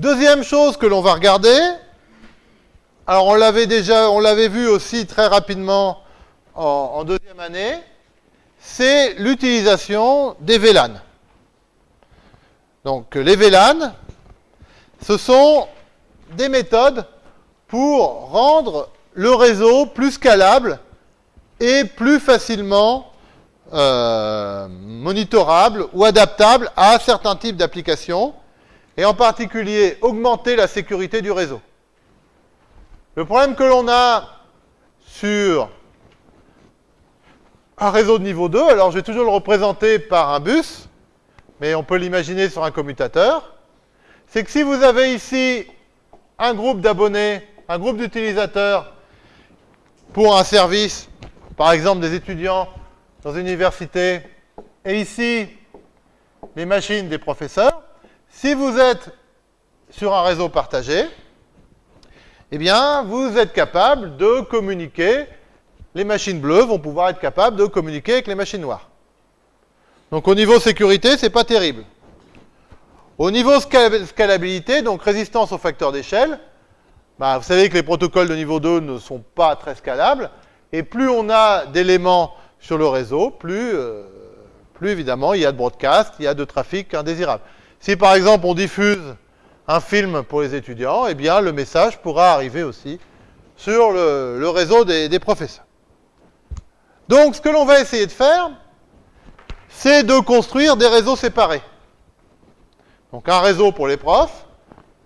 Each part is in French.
Deuxième chose que l'on va regarder, alors on l'avait déjà, on l'avait vu aussi très rapidement en, deuxième année, c'est l'utilisation des VLAN. Donc les VLAN, ce sont des méthodes pour rendre le réseau plus scalable et plus facilement euh, monitorable ou adaptable à certains types d'applications, et en particulier augmenter la sécurité du réseau. Le problème que l'on a sur un réseau de niveau 2, alors je vais toujours le représenter par un bus, mais on peut l'imaginer sur un commutateur, c'est que si vous avez ici un groupe d'abonnés, un groupe d'utilisateurs pour un service, par exemple des étudiants dans une université, et ici les machines des professeurs, si vous êtes sur un réseau partagé, eh bien, vous êtes capable de communiquer les machines bleues vont pouvoir être capables de communiquer avec les machines noires. Donc au niveau sécurité, ce n'est pas terrible. Au niveau scalabilité, donc résistance au facteur d'échelle, bah, vous savez que les protocoles de niveau 2 ne sont pas très scalables, et plus on a d'éléments sur le réseau, plus, euh, plus évidemment il y a de broadcast, il y a de trafic indésirable. Si par exemple on diffuse un film pour les étudiants, eh bien le message pourra arriver aussi sur le, réseau des professeurs. Donc, ce que l'on va essayer de faire, c'est de construire des réseaux séparés. Donc, un réseau pour les profs,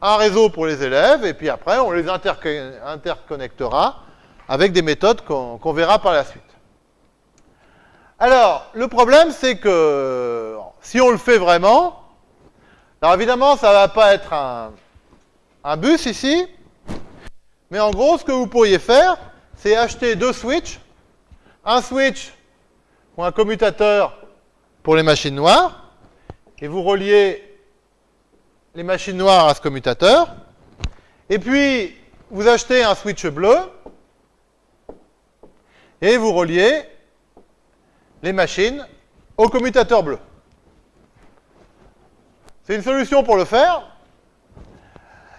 un réseau pour les élèves, et puis après, on les interconnectera avec des méthodes qu'on verra par la suite. Alors, le problème, c'est que si on le fait vraiment, alors évidemment, ça ne va pas être un, un bus ici, mais en gros, ce que vous pourriez faire, c'est acheter deux switches un switch ou un commutateur pour les machines noires, et vous reliez les machines noires à ce commutateur, et puis vous achetez un switch bleu, et vous reliez les machines au commutateur bleu. C'est une solution pour le faire.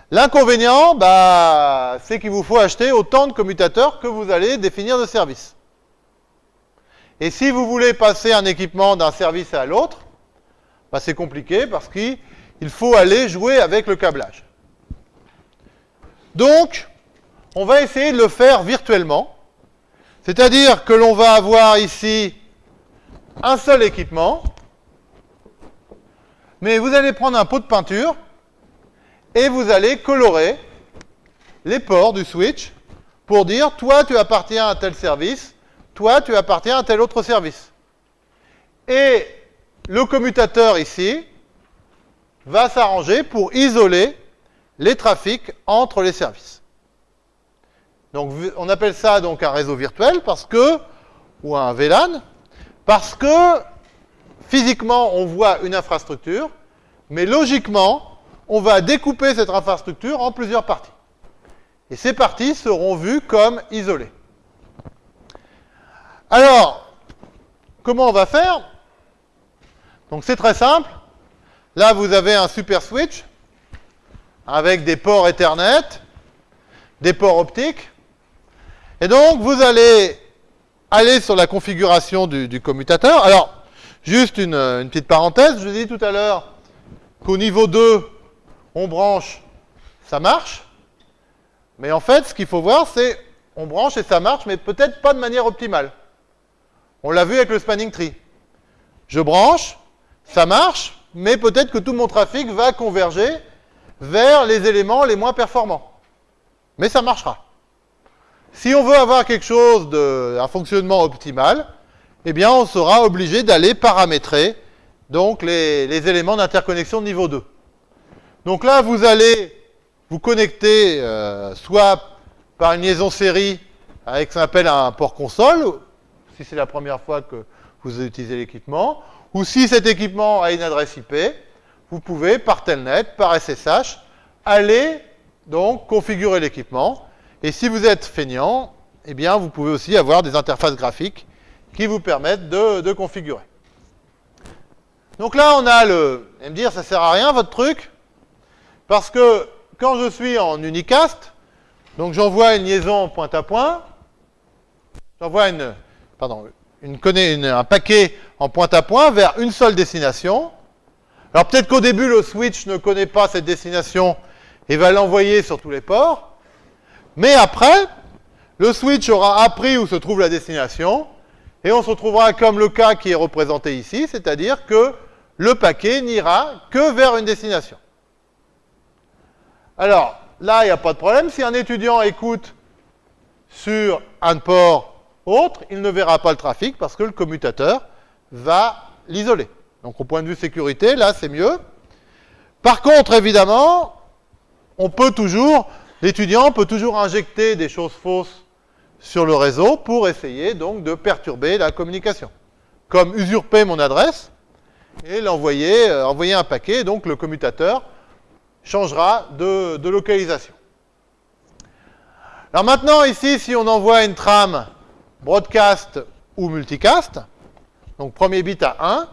L'inconvénient, bah, c'est qu'il vous faut acheter autant de commutateurs que vous allez définir de service. Et si vous voulez passer un équipement d'un service à l'autre, bah, c'est compliqué parce qu'il faut aller jouer avec le câblage. Donc, on va essayer de le faire virtuellement. C'est-à-dire que l'on va avoir ici un seul équipement, mais vous allez prendre un pot de peinture et vous allez colorer les ports du switch pour dire, toi, tu appartiens à tel service, toi, tu appartiens à tel autre service. Et le commutateur ici va s'arranger pour isoler les trafics entre les services. Donc on appelle ça donc un réseau virtuel parce que, ou un VLAN, parce que physiquement on voit une infrastructure, mais logiquement on va découper cette infrastructure en plusieurs parties. Et ces parties seront vues comme isolées. Alors, comment on va faire? Donc c'est très simple. Là, vous avez un super switch avec des ports Ethernet, des ports optiques. Et donc, vous allez aller sur la configuration du, commutateur. Alors, juste une, une, petite parenthèse. Je vous ai tout à l'heure qu'au niveau 2, on branche, ça marche. Mais en fait, ce qu'il faut voir, c'est on branche et ça marche, mais peut-être pas de manière optimale. On l'a vu avec le spanning tree. Je branche, ça marche, mais peut-être que tout mon trafic va converger vers les éléments les moins performants. Mais ça marchera. Si on veut avoir quelque chose de, un fonctionnement optimal, eh bien, on sera obligé d'aller paramétrer donc les, éléments d'interconnexion niveau 2. Donc là, vous allez vous connecter euh, soit par une liaison série avec ce qu'on appelle un port console, si c'est la première fois que vous utilisez l'équipement, ou si cet équipement a une adresse IP, vous pouvez, par Telnet, par SSH, aller donc configurer l'équipement. Et si vous êtes feignant, eh bien, vous pouvez aussi avoir des interfaces graphiques qui vous permettent de, configurer. Donc là, on a le... Et me dire, ça sert à rien, votre truc Parce que quand je suis en unicast, donc j'envoie une liaison point à point, j'envoie une, pardon, une, un paquet en point à point vers une seule destination. Alors peut-être qu'au début, le switch ne connaît pas cette destination et va l'envoyer sur tous les ports. Mais après, le switch aura appris où se trouve la destination et on se retrouvera comme le cas qui est représenté ici, c'est-à-dire que le paquet n'ira que vers une destination. Alors, là, il n'y a pas de problème. Si un étudiant écoute sur un port autre, il ne verra pas le trafic parce que le commutateur va l'isoler. Donc, au point de vue sécurité, là, c'est mieux. Par contre, évidemment, on peut toujours, l'étudiant peut toujours injecter des choses fausses sur le réseau pour essayer donc de perturber la communication. Comme usurper mon adresse et l'envoyer, euh, envoyer un paquet, donc le commutateur changera de, localisation. Alors maintenant, ici, si on envoie une trame broadcast ou multicast, donc premier bit à 1,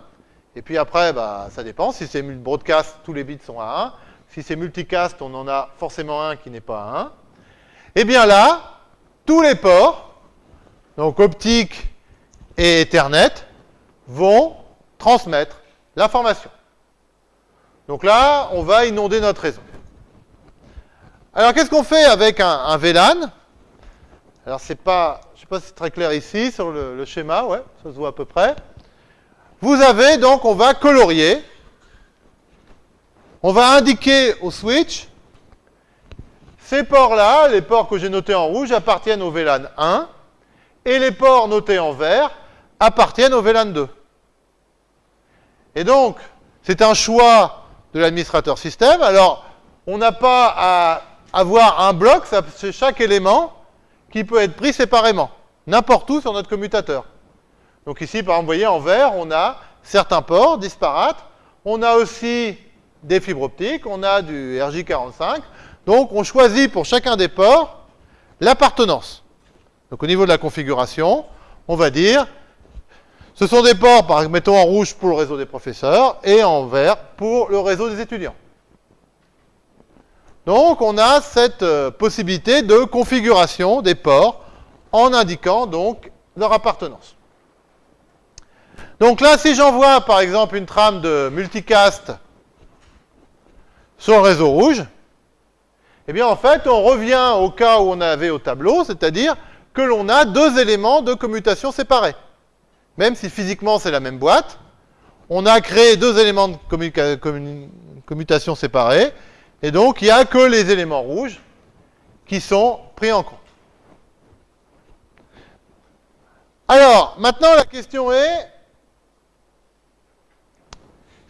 et puis après, bah, ça dépend. Si c'est broadcast, tous les bits sont à 1. Si c'est multicast, on en a forcément un qui n'est pas à 1. Et bien là, tous les ports, donc optique et Ethernet, vont transmettre l'information. Donc là, on va inonder notre réseau. Alors, qu'est-ce qu'on fait avec un, VLAN? Alors, c'est pas, je ne sais pas si c'est très clair ici, sur le, le, schéma, ouais, ça se voit à peu près. Vous avez, donc, on va colorier. On va indiquer au switch ces ports-là, les ports que j'ai notés en rouge, appartiennent au VLAN 1, et les ports notés en vert appartiennent au VLAN 2. Et donc, c'est un choix de l'administrateur système. Alors, on n'a pas à avoir un bloc, c'est chaque élément qui peut être pris séparément, n'importe où sur notre commutateur. Donc ici, par exemple, vous voyez, en vert, on a certains ports disparates. On a aussi des fibres optiques, on a du RJ45. Donc, on choisit pour chacun des ports l'appartenance. Donc, au niveau de la configuration, on va dire, ce sont des ports, par, mettons en rouge pour le réseau des professeurs et en vert pour le réseau des étudiants. Donc, on a cette euh, possibilité de configuration des ports en indiquant donc leur appartenance. Donc là, si j'envoie par exemple une trame de multicast sur le réseau rouge, eh bien en fait, on revient au cas où on avait au tableau, c'est-à-dire que l'on a deux éléments de commutation séparés. Même si physiquement c'est la même boîte, on a créé deux éléments de commutation séparés, et donc il n'y a que les éléments rouges qui sont pris en compte. Alors, maintenant la question est,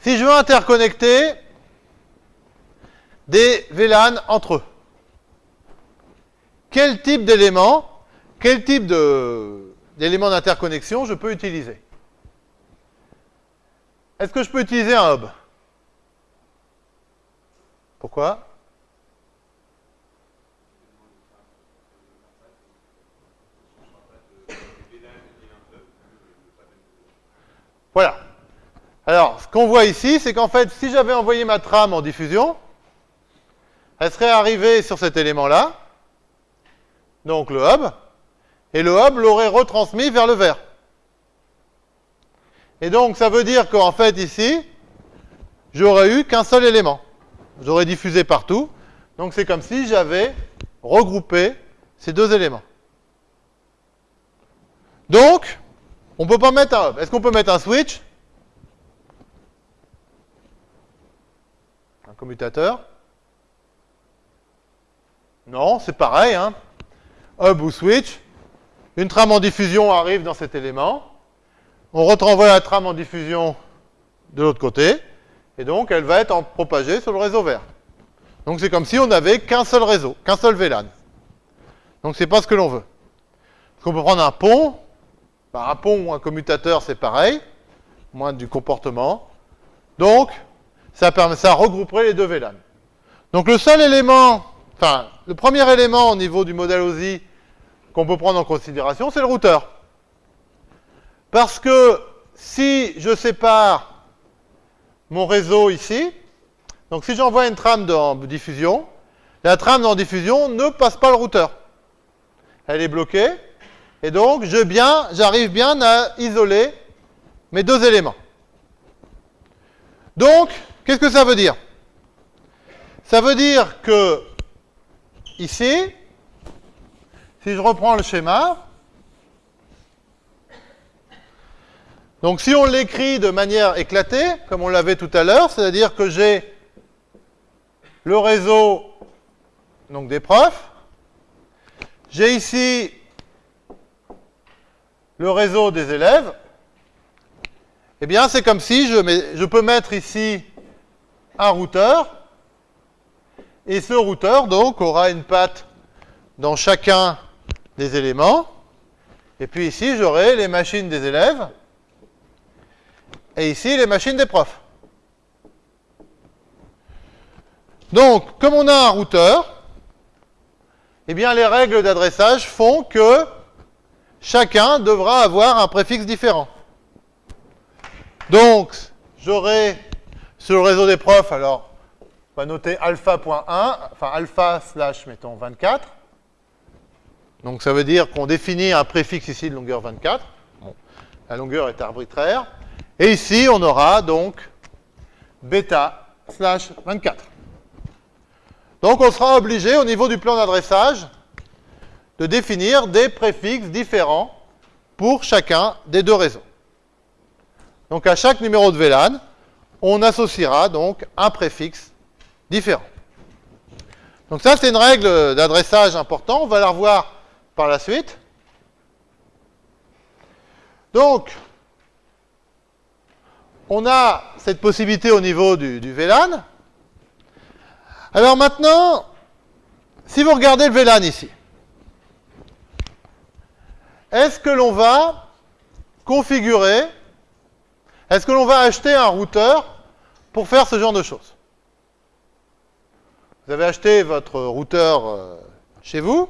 si je veux interconnecter des VLAN entre eux. Quel type d'éléments, quel type d'éléments d'interconnexion je peux utiliser? Est-ce que je peux utiliser un hub? Pourquoi? Voilà. Alors, ce qu'on voit ici, c'est qu'en fait, si j'avais envoyé ma trame en diffusion, elle serait arrivée sur cet élément-là, donc le hub, et le hub l'aurait retransmis vers le vert. Et donc ça veut dire qu'en fait ici, j'aurais eu qu'un seul élément. J'aurais diffusé partout. Donc c'est comme si j'avais regroupé ces deux éléments. Donc, on ne peut pas mettre un hub. Est-ce qu'on peut mettre un switch? Un commutateur non, c'est pareil. Hein. Hub ou switch. Une trame en diffusion arrive dans cet élément. On renvoie la trame en diffusion de l'autre côté. Et donc, elle va être propagée sur le réseau vert. Donc, c'est comme si on n'avait qu'un seul réseau, qu'un seul VLAN. Donc, c'est pas ce que l'on veut. On peut prendre un pont. Un pont ou un commutateur, c'est pareil. Moins du comportement. Donc, ça, permet, ça regrouperait les deux VLAN. Donc, le seul élément Enfin, le premier élément au niveau du modèle OSI qu'on peut prendre en considération, c'est le routeur. Parce que si je sépare mon réseau ici, Donc si j'envoie une trame en diffusion, la trame en diffusion ne passe pas le routeur. Elle est bloquée. Et donc, j'arrive bien à isoler mes deux éléments. Donc, qu'est-ce que ça veut dire? Ça veut dire que, ici, si je reprends le schéma, donc si on l'écrit de manière éclatée, comme on l'avait tout à l'heure, c'est-à-dire que j'ai le réseau donc des profs, j'ai ici le réseau des élèves, eh bien, c'est comme si je, je, peux mettre ici un routeur, et ce routeur, donc, aura une patte dans chacun des éléments, et puis ici, j'aurai les machines des élèves, et ici, les machines des profs. Donc, comme on a un routeur, eh bien, les règles d'adressage font que chacun devra avoir un préfixe différent. Donc, j'aurai sur le réseau des profs, alors, on va noter alpha.1, enfin alpha slash, mettons, 24. Donc, ça veut dire qu'on définit un préfixe ici de longueur 24. la longueur est arbitraire. Et ici, on aura donc bêta slash 24. Donc, on sera obligé, au niveau du plan d'adressage, de définir des préfixes différents pour chacun des deux réseaux. Donc à chaque numéro de VLAN, on associera donc un préfixe différent. Donc ça, c'est une règle d'adressage importante. On va la revoir par la suite. Donc, on a cette possibilité au niveau du, du VLAN. Alors maintenant, si vous regardez le VLAN ici, est-ce que l'on va configurer, est-ce que l'on va acheter un routeur pour faire ce genre de choses? Vous avez acheté votre routeur euh, chez vous,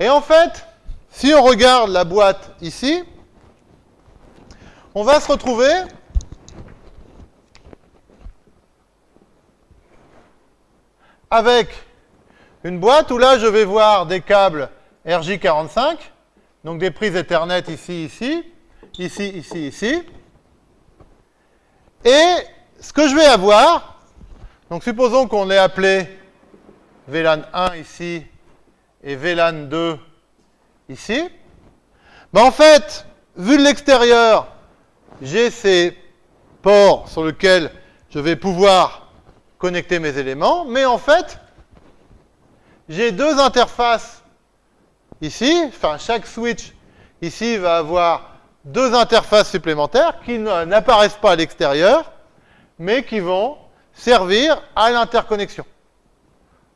et en fait, si on regarde la boîte ici, on va se retrouver avec une boîte où là je vais voir des câbles RJ45 donc des prises Ethernet ici, ici, ici, ici, ici. Et ce que je vais avoir, donc supposons qu'on l'ait appelé VLAN 1 ici et VLAN 2 ici. Ben en fait, vu de l'extérieur, j'ai ces ports sur lesquels je vais pouvoir connecter mes éléments, mais en fait, j'ai deux interfaces Ici, enfin, chaque switch ici va avoir deux interfaces supplémentaires qui n'apparaissent pas à l'extérieur, mais qui vont servir à l'interconnexion.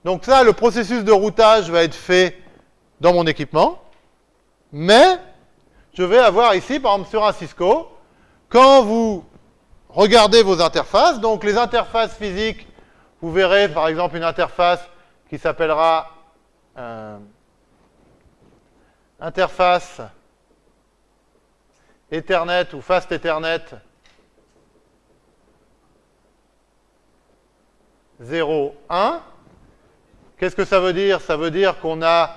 Donc ça, le processus de routage va être fait dans mon équipement, mais je vais avoir ici, par exemple sur un Cisco, quand vous regardez vos interfaces, donc les interfaces physiques, vous verrez par exemple une interface qui s'appellera euh, interface Ethernet ou Fast Ethernet 0, 1. Qu'est-ce que ça veut dire? Ça veut dire qu'on a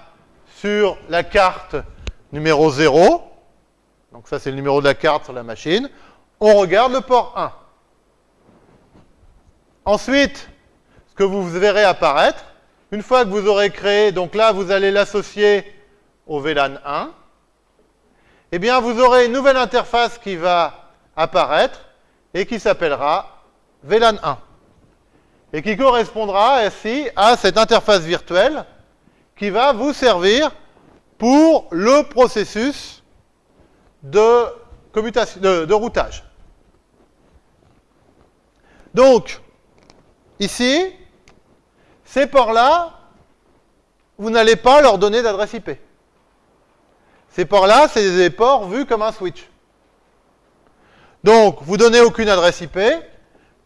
sur la carte numéro 0, donc ça c'est le numéro de la carte sur la machine, on regarde le port 1. Ensuite, ce que vous verrez apparaître, une fois que vous aurez créé, donc là vous allez l'associer au VLAN 1, eh bien, vous aurez une nouvelle interface qui va apparaître et qui s'appellera VLAN 1 et qui correspondra ainsi à cette interface virtuelle qui va vous servir pour le processus de, routage. Donc, ici, ces ports-là, vous n'allez pas leur donner d'adresse IP. Ces ports-là, c'est des ports vus comme un switch. Donc, vous donnez aucune adresse IP,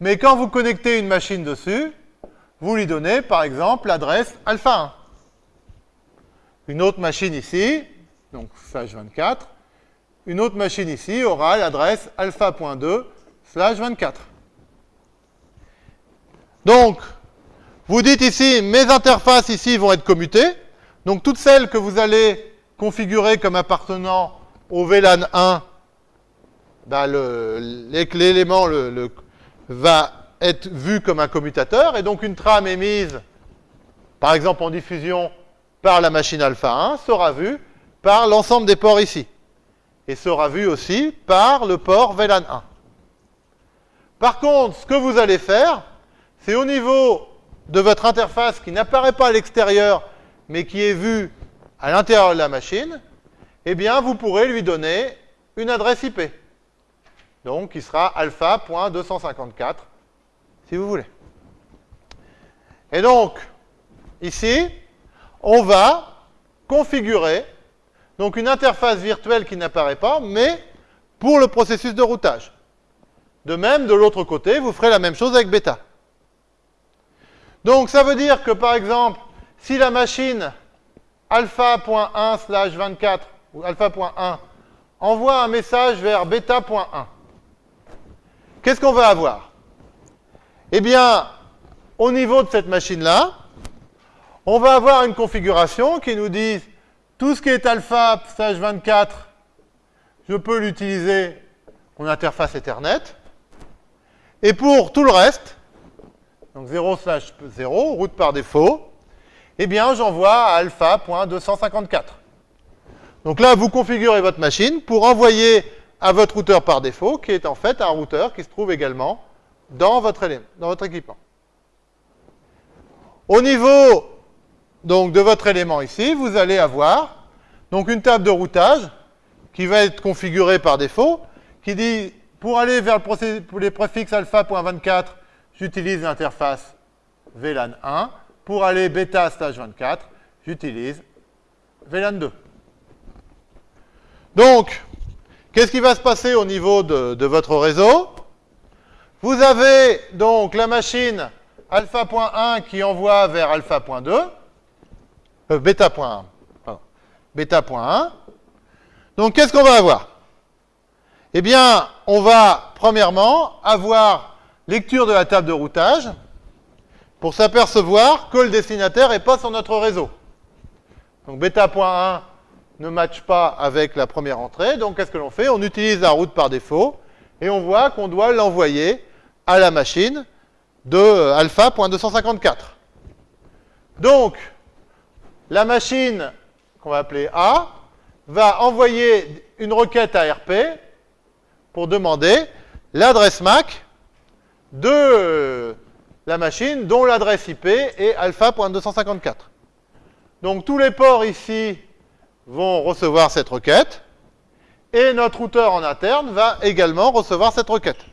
mais quand vous connectez une machine dessus, vous lui donnez, par exemple, l'adresse alpha 1. Une autre machine ici, donc slash 24, une autre machine ici aura l'adresse alpha.2 slash 24. Donc, vous dites ici, mes interfaces ici vont être commutées. Donc, toutes celles que vous allez configurer comme appartenant au VLAN 1, ben l'élément va être vu comme un commutateur. Et donc, une trame émise, par exemple en diffusion par la machine alpha 1, sera vue par l'ensemble des ports ici. Et sera vue aussi par le port VLAN 1. Par contre, ce que vous allez faire, c'est au niveau de votre interface qui n'apparaît pas à l'extérieur, mais qui est vue à l'intérieur de la machine, eh bien, vous pourrez lui donner une adresse IP. Donc, qui sera alpha.254, si vous voulez. Et donc, ici, on va configurer donc une interface virtuelle qui n'apparaît pas, mais pour le processus de routage. De même, de l'autre côté, vous ferez la même chose avec bêta. Donc ça veut dire que par exemple, si la machine alpha.1 slash 24 ou alpha.1 envoie un message vers bêta.1, qu'est-ce qu'on va avoir? Eh bien, au niveau de cette machine-là, on va avoir une configuration qui nous dit tout ce qui est alpha slash 24, je peux l'utiliser en interface Ethernet. Et pour tout le reste, donc 0 slash 0, route par défaut, eh bien j'envoie à alpha.254. Donc là, vous configurez votre machine pour envoyer à votre routeur par défaut, qui est en fait un routeur qui se trouve également dans votre, dans votre équipement. Au niveau donc, de votre élément ici, vous allez avoir donc une table de routage qui va être configurée par défaut, qui dit pour aller vers le pour les préfixes alpha.24, j'utilise l'interface VLAN 1. Pour aller bêta stage 24, j'utilise VLAN 2. Donc, qu'est-ce qui va se passer au niveau de, votre réseau? Vous avez donc la machine alpha.1 qui envoie vers alpha.2, euh, bêta.1, bêta.1. Donc, qu'est-ce qu'on va avoir? Eh bien, on va, premièrement, avoir lecture de la table de routage pour s'apercevoir que le destinataire n'est pas sur notre réseau. Donc, bêta.1 ne matche pas avec la première entrée. Donc, qu'est-ce que l'on fait? On utilise la route par défaut et on voit qu'on doit l'envoyer à la machine de alpha.254. Donc, la machine qu'on va appeler A va envoyer une requête à RP pour demander l'adresse MAC de la machine dont l'adresse IP est alpha.254. Donc tous les ports ici vont recevoir cette requête et notre routeur en interne va également recevoir cette requête.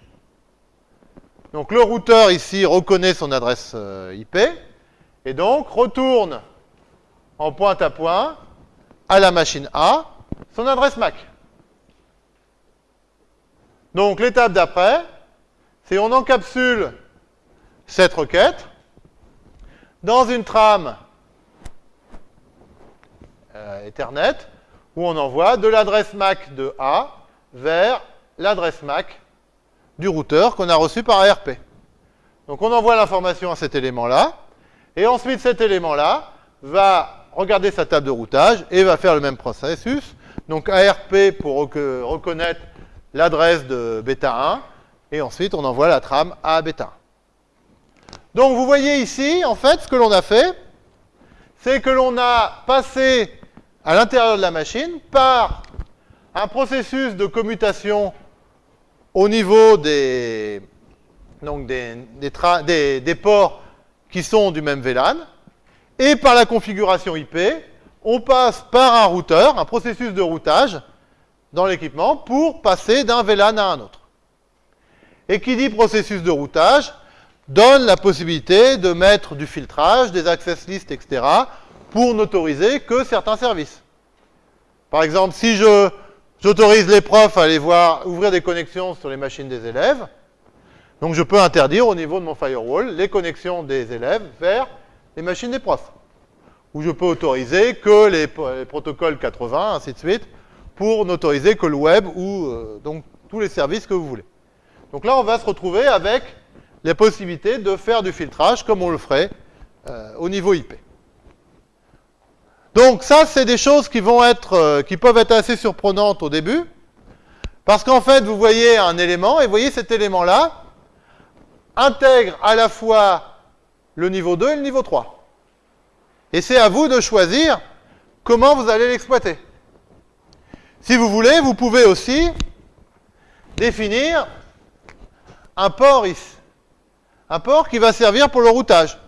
Donc le routeur ici reconnaît son adresse euh, IP et donc retourne en point à point à la machine A son adresse MAC. Donc l'étape d'après, c'est on encapsule cette requête dans une trame Ethernet où on envoie de l'adresse MAC de A vers l'adresse MAC du routeur qu'on a reçu par ARP. Donc on envoie l'information à cet élément-là, et ensuite cet élément-là va regarder sa table de routage et va faire le même processus. Donc ARP pour reconnaître l'adresse de bêta 1, et ensuite on envoie la trame à bêta 1. Donc vous voyez ici, en fait, ce que l'on a fait, c'est que l'on a passé à l'intérieur de la machine par un processus de commutation au niveau des, ports qui sont du même VLAN, et par la configuration IP, on passe par un routeur, un processus de routage, dans l'équipement pour passer d'un VLAN à un autre. Et qui dit processus de routage donne la possibilité de mettre du filtrage, des access lists, etc. pour n'autoriser que certains services. Par exemple, si j'autorise les profs à aller voir, ouvrir des connexions sur les machines des élèves, donc je peux interdire au niveau de mon firewall les connexions des élèves vers les machines des profs. Ou je peux autoriser que les, les protocoles 80, ainsi de suite, pour n'autoriser que le web ou euh, donc tous les services que vous voulez. Donc là, on va se retrouver avec la possibilité de faire du filtrage comme on le ferait euh, au niveau IP. Donc ça, c'est des choses qui vont être, euh, qui peuvent être assez surprenantes au début, parce qu'en fait, vous voyez un élément, et vous voyez cet élément-là intègre à la fois le niveau 2 et le niveau 3. Et c'est à vous de choisir comment vous allez l'exploiter. Si vous voulez, vous pouvez aussi définir un port ici. Un port qui va servir pour le routage.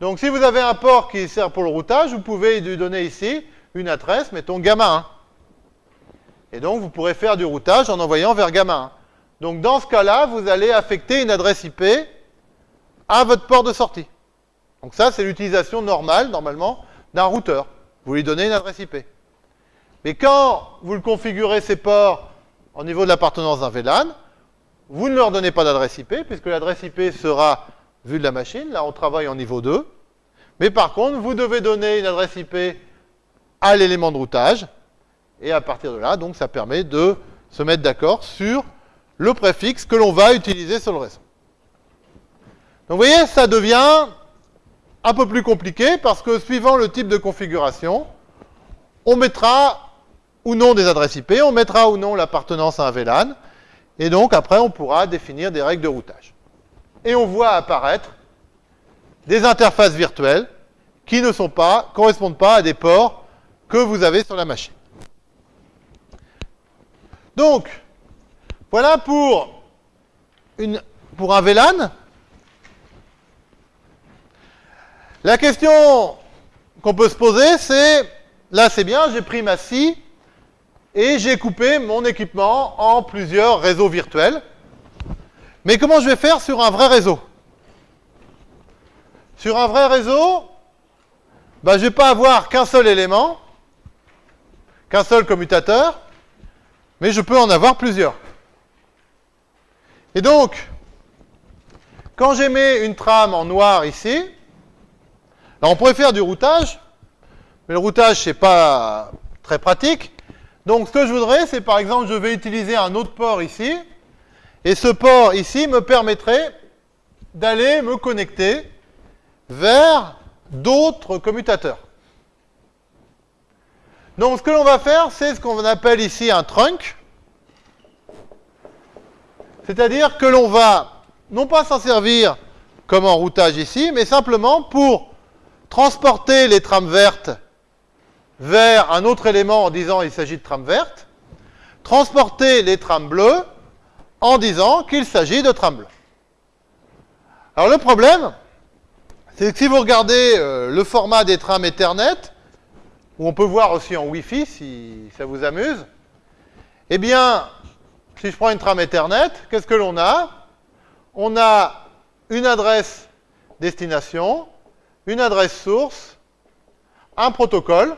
Donc si vous avez un port qui sert pour le routage, vous pouvez lui donner ici une adresse, mettons gamma 1. Et donc vous pourrez faire du routage en envoyant vers gamma 1. Donc dans ce cas-là, vous allez affecter une adresse IP à votre port de sortie. Donc ça, c'est l'utilisation normale, normalement, d'un routeur. Vous lui donnez une adresse IP. Mais quand vous le configurez ces ports au niveau de l'appartenance d'un VLAN, vous ne leur donnez pas d'adresse IP, puisque l'adresse IP sera vue de la machine. Là, on travaille en niveau 2. Mais par contre, vous devez donner une adresse IP à l'élément de routage. Et à partir de là, donc, ça permet de se mettre d'accord sur le préfixe que l'on va utiliser sur le réseau. Donc, vous voyez, ça devient un peu plus compliqué parce que suivant le type de configuration, on mettra ou non des adresses IP, on mettra ou non l'appartenance à un VLAN, et donc après on pourra définir des règles de routage. Et on voit apparaître des interfaces virtuelles qui ne sont pas, correspondent pas à des ports que vous avez sur la machine. Donc, voilà pour, pour un VLAN. La question qu'on peut se poser, c'est, là c'est bien, j'ai pris ma scie et j'ai coupé mon équipement en plusieurs réseaux virtuels. Mais comment je vais faire sur un vrai réseau? Sur un vrai réseau, ben, je ne vais pas avoir qu'un seul élément, qu'un seul commutateur, mais je peux en avoir plusieurs. Et donc, quand j'émets une trame en noir ici, on pourrait faire du routage, mais le routage, c'est pas très pratique. Donc ce que je voudrais, c'est par exemple, je vais utiliser un autre port ici, et ce port ici me permettrait d'aller me connecter vers d'autres commutateurs. Donc ce que l'on va faire, c'est ce qu'on appelle ici un trunk. C'est-à-dire que l'on va non pas s'en servir comme en routage ici, mais simplement pour transporter les trames vertes vers un autre élément en disant il s'agit de trames vertes, transporter les trames bleues en disant qu'il s'agit de bleues. Alors le problème, c'est que si vous regardez euh, le format des trames Ethernet, où on peut voir aussi en Wi-Fi si ça vous amuse, eh bien, si je prends une trame Ethernet, qu'est-ce que l'on a? On a une adresse destination, une adresse source, un protocole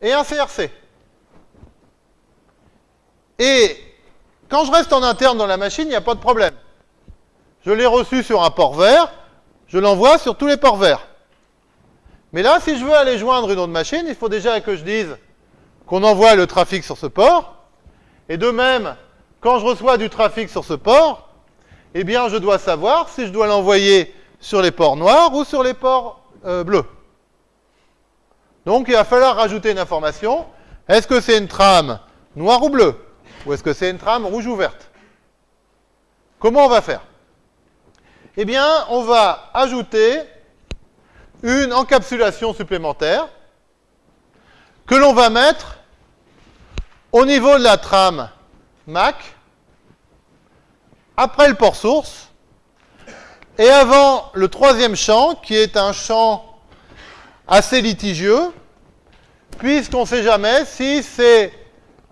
et un CRC. Et quand je reste en interne dans la machine, il n'y a pas de problème. Je l'ai reçu sur un port vert, je l'envoie sur tous les ports verts. Mais là, si je veux aller joindre une autre machine, il faut déjà que je dise qu'on envoie le trafic sur ce port. Et de même, quand je reçois du trafic sur ce port, eh bien, je dois savoir si je dois l'envoyer sur les ports noirs ou sur les ports euh, bleus. Donc il va falloir rajouter une information. Est-ce que c'est une trame noire ou bleue? Ou est-ce que c'est une trame rouge ou verte? Comment on va faire? Eh bien, on va ajouter une encapsulation supplémentaire que l'on va mettre au niveau de la trame MAC, après le port source, et avant le troisième champ, qui est un champ assez litigieux, puisqu'on ne sait jamais si c'est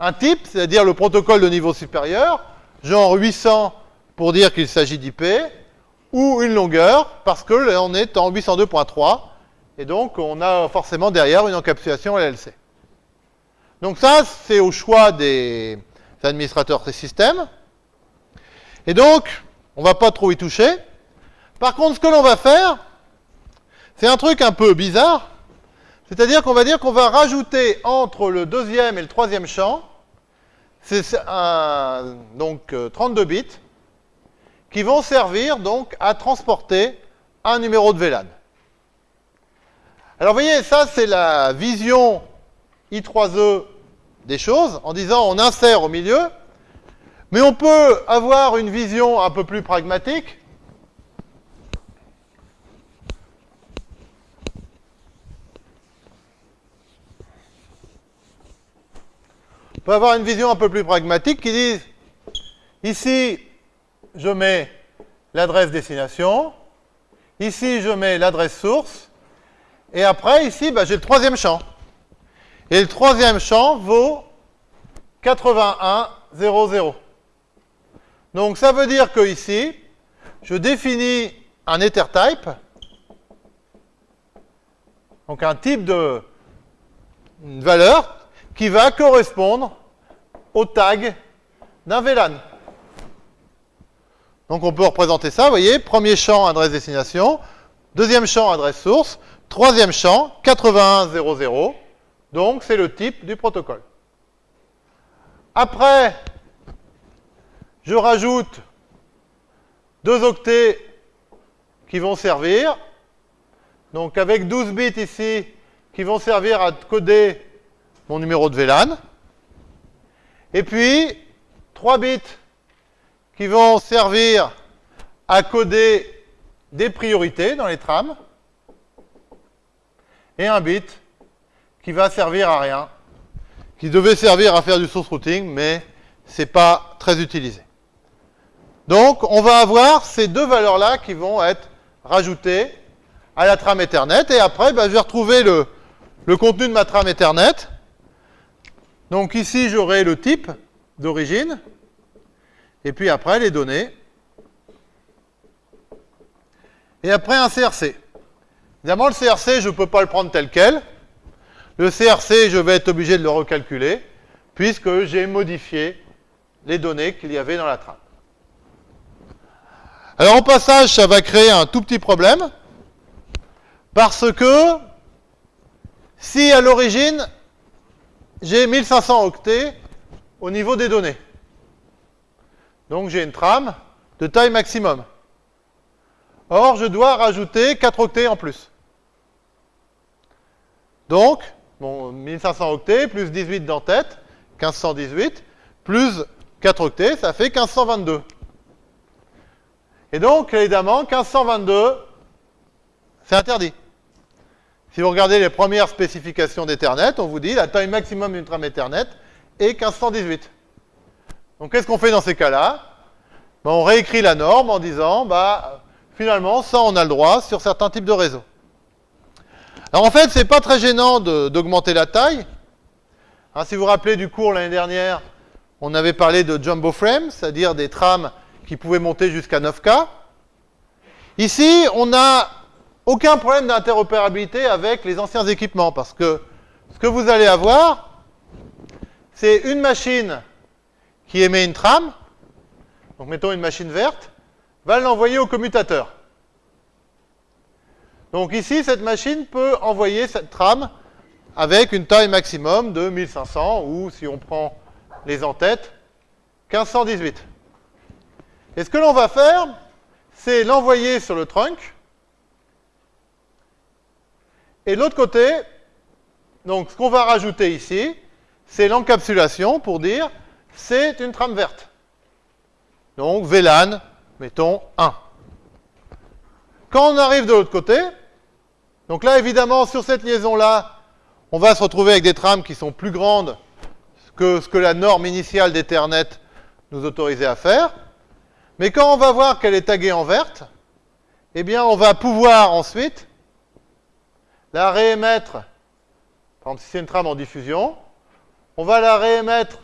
un type, c'est-à-dire le protocole de niveau supérieur, genre 800 pour dire qu'il s'agit d'IP, ou une longueur, parce que on est en 802.3, et donc on a forcément derrière une encapsulation LLC. Donc ça, c'est au choix des administrateurs des systèmes. Et donc, on va pas trop y toucher. Par contre, ce que l'on va faire, c'est un truc un peu bizarre. C'est-à-dire qu'on va dire qu'on va rajouter entre le deuxième et le troisième champ, c'est donc 32 euh, bits, qui vont servir donc à transporter un numéro de VLAN. Alors vous voyez, ça c'est la vision I3E des choses, en disant on insère au milieu, mais on peut avoir une vision un peu plus pragmatique. On peut avoir une vision un peu plus pragmatique qui dit, ici, je mets l'adresse destination, ici, je mets l'adresse source, et après, ici, bah, j'ai le troisième champ. Et le troisième champ vaut 8100. Donc ça veut dire que ici, je définis un EtherType, donc un type de valeur qui va correspondre au tag d'un VLAN. Donc on peut représenter ça, vous voyez, premier champ adresse destination, deuxième champ adresse source, troisième champ 8100, donc c'est le type du protocole. Après, je rajoute deux octets qui vont servir. Donc avec 12 bits ici, qui vont servir à coder mon numéro de VLAN. Et puis, 3 bits qui vont servir à coder des priorités dans les trames. Et un bit qui va servir à rien, qui devait servir à faire du source routing, mais ce n'est pas très utilisé. Donc, on va avoir ces deux valeurs-là qui vont être rajoutées à la trame Ethernet. Et après, ben, je vais retrouver le contenu de ma trame Ethernet. Donc ici, j'aurai le type d'origine. Et puis après, les données. Et après, un CRC. Évidemment, le CRC, je ne peux pas le prendre tel quel. Le CRC, je vais être obligé de le recalculer, puisque j'ai modifié les données qu'il y avait dans la trame. Alors au passage, ça va créer un tout petit problème, parce que si à l'origine, j'ai 1500 octets au niveau des données, donc j'ai une trame de taille maximum. Or, je dois rajouter 4 octets en plus. Donc, bon, 1500 octets plus 18 d'entête, 1518, plus 4 octets, ça fait 1522. Et donc, évidemment, 1522, c'est interdit. Si vous regardez les premières spécifications d'Ethernet, on vous dit la taille maximum d'une trame Ethernet est 1518. Donc, qu'est-ce qu'on fait dans ces cas-là? Ben, On réécrit la norme en disant, bah, finalement, ça, on a le droit sur certains types de réseaux. Alors, en fait, c'est pas très gênant d'augmenter la taille. Hein, si vous vous rappelez du cours l'année dernière, on avait parlé de jumbo frame, c'est-à-dire des trames qui pouvait monter jusqu'à 9K. Ici, on n'a aucun problème d'interopérabilité avec les anciens équipements, parce que ce que vous allez avoir, c'est une machine qui émet une trame, donc mettons une machine verte, va l'envoyer au commutateur. Donc ici, cette machine peut envoyer cette trame avec une taille maximum de 1500, ou si on prend les en-têtes, 1518. Et ce que l'on va faire, c'est l'envoyer sur le trunk. Et l'autre côté, donc ce qu'on va rajouter ici, c'est l'encapsulation pour dire c'est une trame verte. Donc VLAN, mettons 1. Quand on arrive de l'autre côté, donc là évidemment sur cette liaison-là, on va se retrouver avec des trames qui sont plus grandes que ce que la norme initiale d'Ethernet nous autorisait à faire. Mais quand on va voir qu'elle est taguée en verte, eh bien, on va pouvoir ensuite la réémettre. Par exemple, si c'est une trame en diffusion, on va la réémettre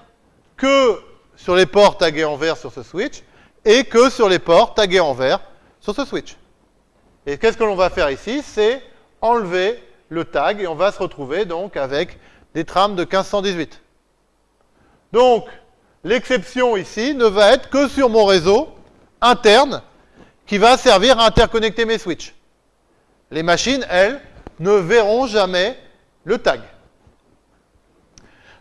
que sur les ports tagués en vert sur ce switch et que sur les ports tagués en vert sur ce switch. Et qu'est-ce que l'on va faire ici? C'est enlever le tag et on va se retrouver donc avec des trames de 1518. Donc, l'exception ici ne va être que sur mon réseau interne qui va servir à interconnecter mes switches. Les machines, elles, ne verront jamais le tag.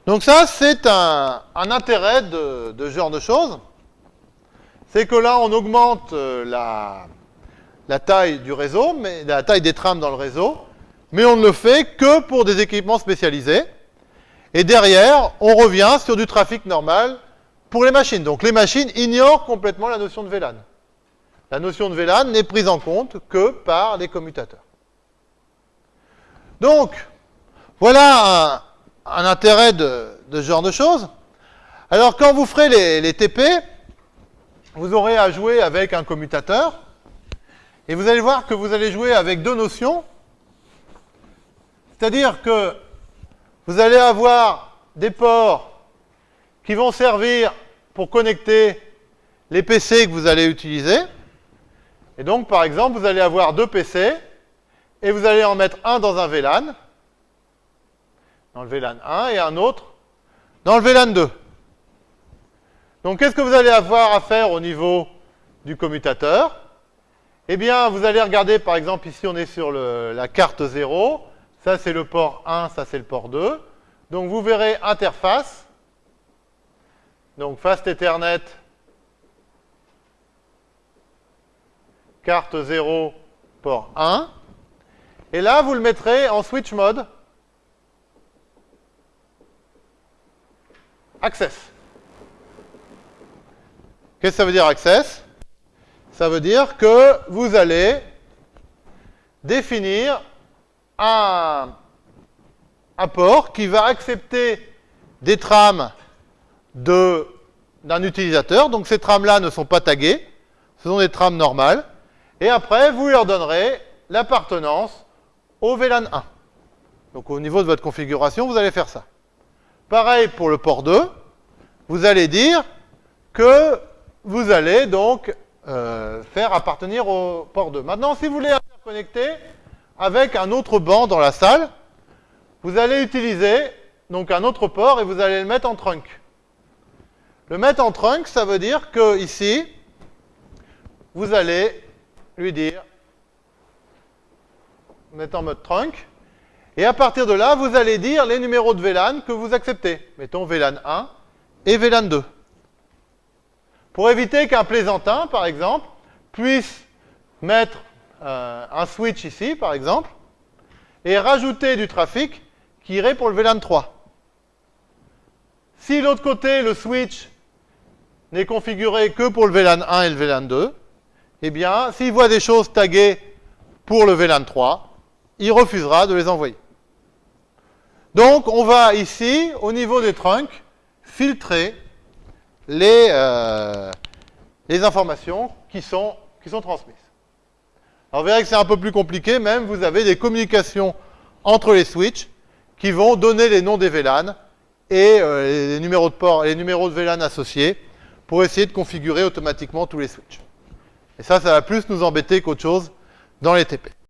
Donc ça, c'est un, intérêt de, ce genre de choses. c'est que là, on augmente euh, la, taille du réseau, mais la taille des trames dans le réseau, mais on ne le fait que pour des équipements spécialisés. Et derrière, on revient sur du trafic normal pour les machines. Donc les machines ignorent complètement la notion de VLAN. La notion de VLAN n'est prise en compte que par les commutateurs. Donc, voilà un, intérêt de, ce genre de choses. Alors, quand vous ferez les, TP, vous aurez à jouer avec un commutateur. Et vous allez voir que vous allez jouer avec deux notions. C'est-à-dire que vous allez avoir des ports qui vont servir pour connecter les PC que vous allez utiliser. Et donc, par exemple, vous allez avoir deux PC et vous allez en mettre un dans un VLAN, dans le VLAN 1, et un autre dans le VLAN 2. Donc, qu'est-ce que vous allez avoir à faire au niveau du commutateur? Eh bien, vous allez regarder, par exemple, ici, on est sur la carte 0. Ça, c'est le port 1, ça, c'est le port 2. Donc, vous verrez interface. Donc, Fast Ethernet, carte 0, port 1. Et là, vous le mettrez en switch mode. Access. Qu'est-ce que ça veut dire access? Ça veut dire que vous allez définir un, port qui va accepter des trames d'un utilisateur. Donc ces trames-là ne sont pas taguées, ce sont des trames normales. Et après, vous leur donnerez l'appartenance au VLAN 1. Donc au niveau de votre configuration, vous allez faire ça. Pareil pour le port 2, vous allez dire que vous allez donc euh, faire appartenir au port 2. Maintenant, si vous voulez interconnecter avec un autre banc dans la salle, vous allez utiliser donc un autre port et vous allez le mettre en trunk. Le mettre en trunk, ça veut dire que ici, vous allez lui dire mettez en mode trunk. Et à partir de là, vous allez dire les numéros de VLAN que vous acceptez. Mettons VLAN 1 et VLAN 2. Pour éviter qu'un plaisantin, par exemple, puisse mettre euh, un switch ici, par exemple, et rajouter du trafic qui irait pour le VLAN 3. Si l'autre côté, le switch, n'est configuré que pour le VLAN 1 et le VLAN 2, eh bien, s'il voit des choses taguées pour le VLAN 3, il refusera de les envoyer. Donc, on va ici, au niveau des trunks, filtrer les, euh, les informations qui sont, qui sont transmises. Alors, vous verrez que c'est un peu plus compliqué, même vous avez des communications entre les switches qui vont donner les noms des VLAN et euh, les numéros de port, les numéros de VLAN associés pour essayer de configurer automatiquement tous les switches. Et ça, ça va plus nous embêter qu'autre chose dans les TP.